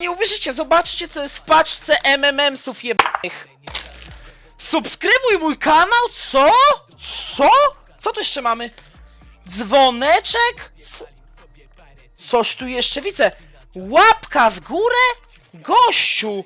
Nie uwierzycie, zobaczcie co jest w paczce MMM-sów jebanych. Subskrybuj mój kanał? Co? Co? Co tu jeszcze mamy? Dzwoneczek? Co? Coś tu jeszcze widzę. Łapka w górę? Gościu!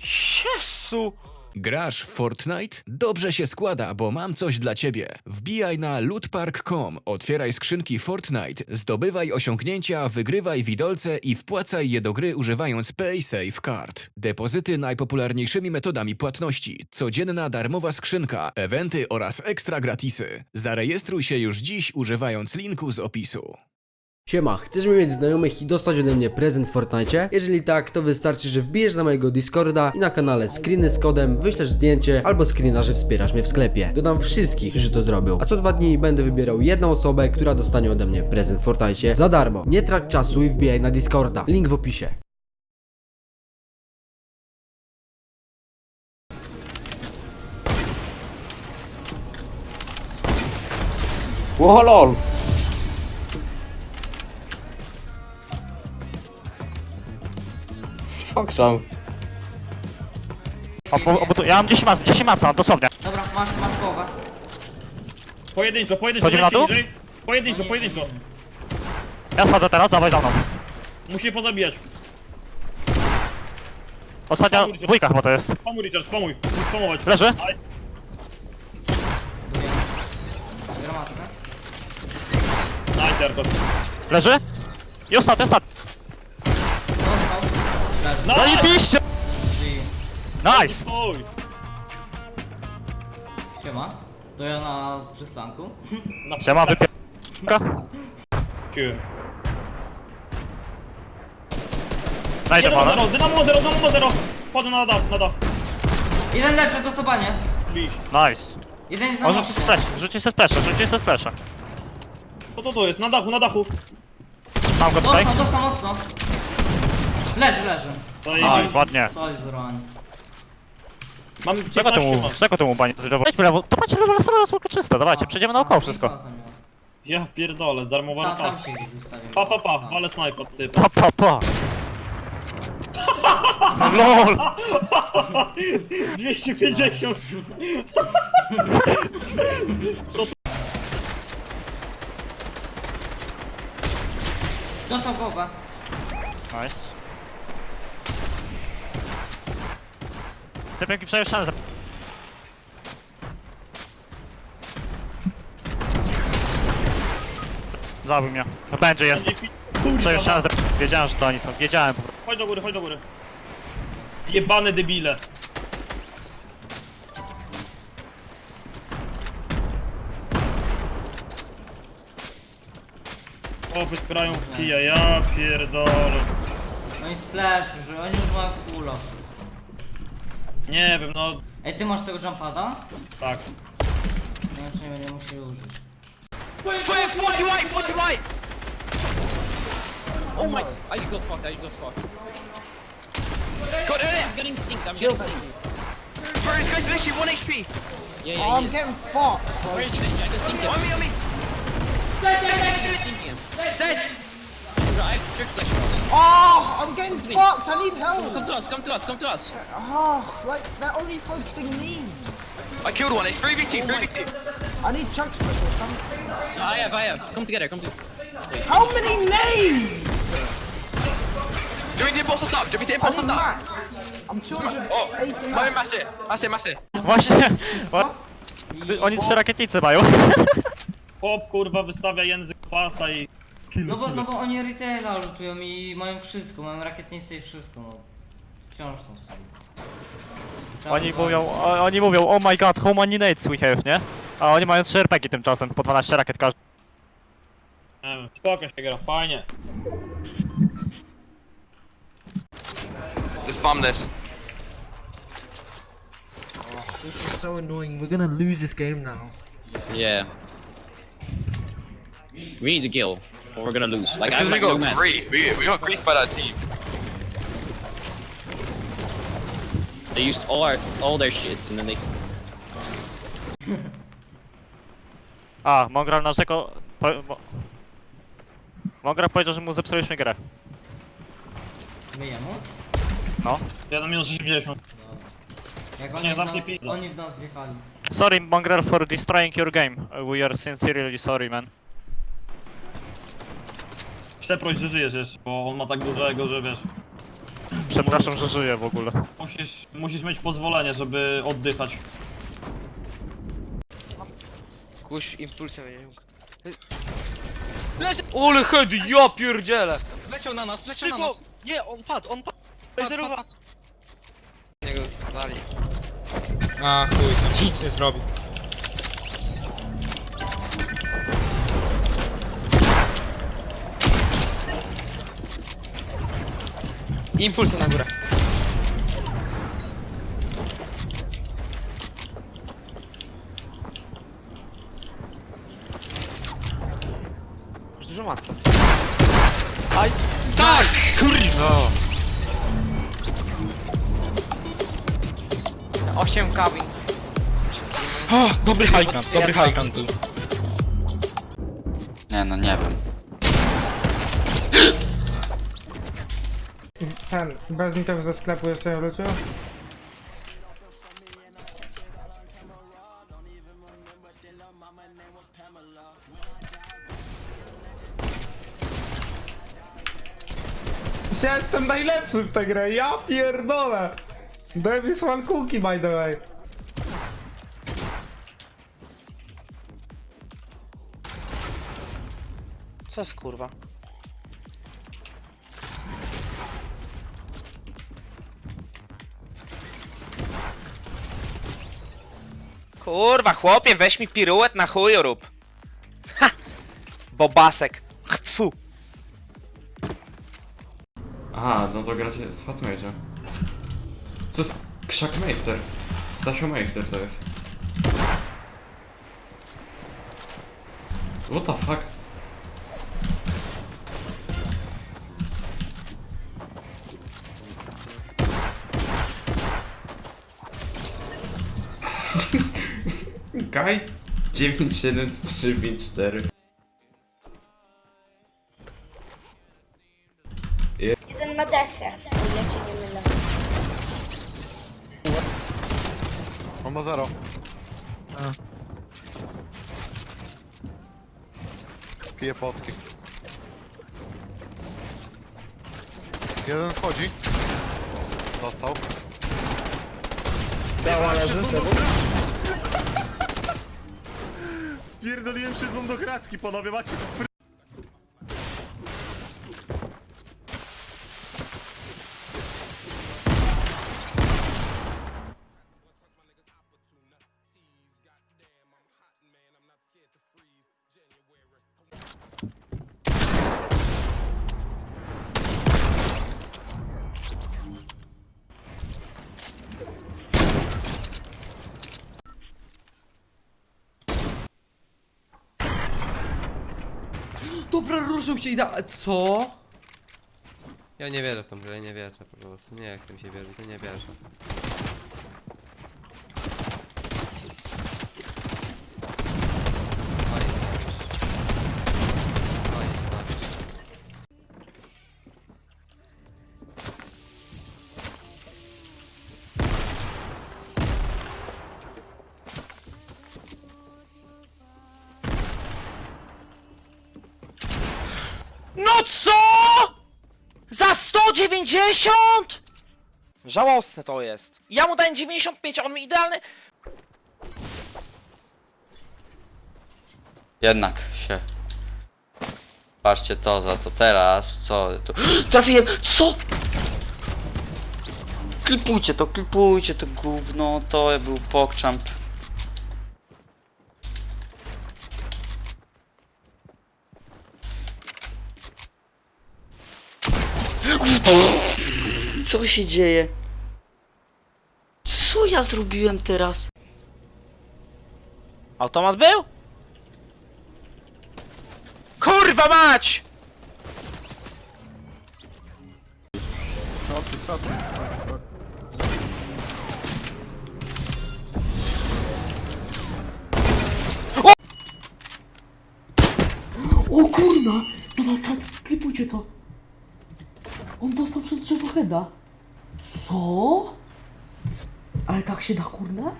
Jezu! Grasz w Fortnite? Dobrze się składa, bo mam coś dla ciebie. Wbijaj na lootpark.com, otwieraj skrzynki Fortnite, zdobywaj osiągnięcia, wygrywaj widolce i wpłacaj je do gry używając PaySafe Card. Depozyty najpopularniejszymi metodami płatności, codzienna darmowa skrzynka, eventy oraz ekstra gratisy. Zarejestruj się już dziś używając linku z opisu. Siema, chcesz mieć znajomych i dostać ode mnie prezent w Fortnite? Jeżeli tak, to wystarczy, że wbijesz na mojego Discorda i na kanale screeny z kodem, wyślesz zdjęcie albo screena, że wspierasz mnie w sklepie. Dodam wszystkich, którzy to zrobią. A co dwa dni będę wybierał jedną osobę, która dostanie ode mnie prezent w Fortnite za darmo. Nie trać czasu i wbijaj na Discorda. Link w opisie. Lol. Fuck tam. O, bo, bo tu, ja mam 10 mac, 10 maca, dosłownie. Dobra, masz, masz głowę. Pojedynczo, pojedynczo, Chodzimy na dół? niżej. Pojedynczo, pojedynczo. Ja schodzę teraz, dawaj za mną. Musi je pozabijać. Ostatnia dwójka chyba to jest. Pomóż Richard, pomóż. Musisz pomować. Leży? Ale Gromadzę. Nice, Jarko. Leży? I ostatni, ostatni. No, Zajebiście! Nice! Oj. Siema. To ja na przystanku. Siema, wypier... Ciu. Najdę Dynamo pana. zero, dynamo zero, dynamo zero. Chodzę na dach, na dach. Jeden leży, dosowanie. Bić. Nice. Jeden jest za On rzuci mocny. splash, rzuci se splasha, rzuci se splasha. Co to to jest? Na dachu, na dachu. Mam go tutaj. Dostał, dostał mocno. Leży, leży. Zajebiście. Ładnie. Mam Czego 15 temu, masz. czego temu banie? Wejdźmy lewo, to macie lewo, lewo, lewo, czysto, dawajcie, przejdziemy naokoło wszystko. Ja pierdolę, darmowa Tam, tam się gdzieś. Pa, pa, pa, wale snajpa, ty. Pa, pa, pa. LOL! 250. Dostał głowę. Nice. Te pięknie przejeżdżane. Zabił mnie. No będzie jest. Kurwa, Przejeżdżane. Wiedziałem, że to oni są. Wiedziałem po prostu. chodź do góry, chodź do góry. Jebane debile. Chłopy grają w kija, ja pierdolę. Oni splash, że oni już mają full office. Nie wiem, no Ej, ty masz tego jumpada? tak. Nie wiem, czy nie będę musiał użyć. Oh my! I got fucked. I got fucked. Got it! I'm getting stinked. I'm getting stinked. Bro, this guy's literally 1 HP. Yeah, yeah. I'm getting fucked. Where is he? I can stink him. On me, on me. I can stink him. Dead. Bro, church flash. Oh, I'm getting fucked. I need help. Come to us. Come to us. Come to us. Oh, like they're only focusing me. I killed one. It's 3v2, 3v2. I need chunk special something. I have. I have. Come together. Come to. How many nades? Do we do imposter stop? Do we do I imposter need stop? I'm 280 Oh, my mats. mass it. Mass it, mass it. Właśnie. wa- Ty- Oni trzy rakietnice mają. Chłop kurwa wystawia język pasa i... No bo, no bo oni retaila lutują i mają wszystko, mają rakietnice i wszystko, no. Wciąż są sobie. Oni mówią, o, oni mówią, oh my god, how many nades we have, nie? A oni mają 3 RPG tymczasem, po 12 rakiet każdy. Nie wiem, spoko się gra, fajnie. Let's bomb this. This is so annoying. We're gonna lose this game now. Yeah. We need to kill, or we're gonna lose. Like I Because have we no got mats. grief. We, we got grief by that team. They used all our all their shit, and then they. A, Mongral naszego... Po, mo, Mongral powiedział, że mu zepsuliśmy grę. My jemu? No. Jeden minus 80. Jak Nie, oni w, zamknij nas, pizdę. oni w nas wjechali. Sorry, Mongrel, for destroying your game. We are sincerely sorry, man. Przeproś, że żyjesz jeszcze, bo on ma tak dużego, że wiesz. Przepraszam, że żyję w ogóle. Musisz, musisz mieć pozwolenie, żeby oddychać. Kuś impulsem, nie wiem. Ole hedy, ja pierdzielę! Leciał na nas, leciał na Szybko! nas. Nie, on padł, on padł! Padł, Zerwa- padł, padł. Niego dali. A chuj, nic nie zrobi. Impulsem na górę. Masz dużo maca. Aj! Tak! Kurwa! 8 kabin. O, dobry high ground, dobry high ground był. Nie no, nie wiem. Ten, bez nitów ze sklepu jeszcze nie wrócił? Ja jestem najlepszy w tę grę, ja pierdolę! Davis one cookie by the way. Co jest kurwa? Kurwa, chłopie, weź mi piruet na chuju rób. Ha! Bobasek. Chtfu. Aha, no to gracie z Fatmage'a. Co jest? Krzak Meister. Stasio Meister to jest. What the fuck? Guy 97354 Jeden ma dechę, o ile się nie mylę. On ma zero. Pije potki. Jeden wchodzi. Dostał. Pierdoliłem szydłą do kratki, panowie, macie tu Dobra, różą się i da... Co? Ja nie wierzę w tą grę, nie wierzę po prostu. Nie, jak tym się wierzy, to nie wierzę. 190?! Żałosne to jest. Ja mu dałem 95, a on mi idealny... Jednak się. Patrzcie to za to teraz, co tu. Trafiłem! Co? Klipujcie to, klipujcie to gówno, to był pokczamp. Co się dzieje? Co ja zrobiłem teraz? Automat był? Kurwa mać! O kurna! Dobra, tak, klipujcie to. On dostał przez drzewo heada. Co? Ale tak się da, kurde?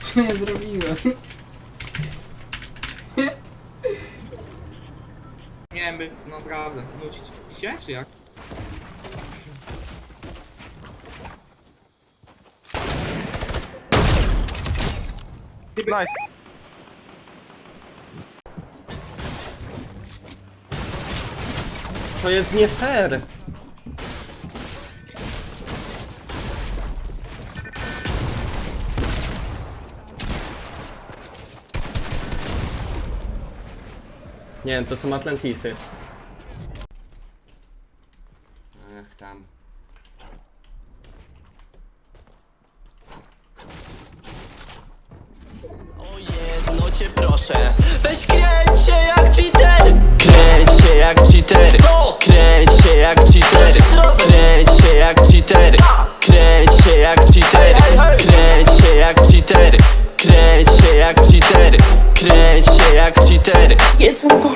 Co ja zrobiłem? Nie wiem, by naprawdę nucić się, czy jak? Nice. To jest nie fair. Nie to są Atlantisy.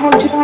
I'm I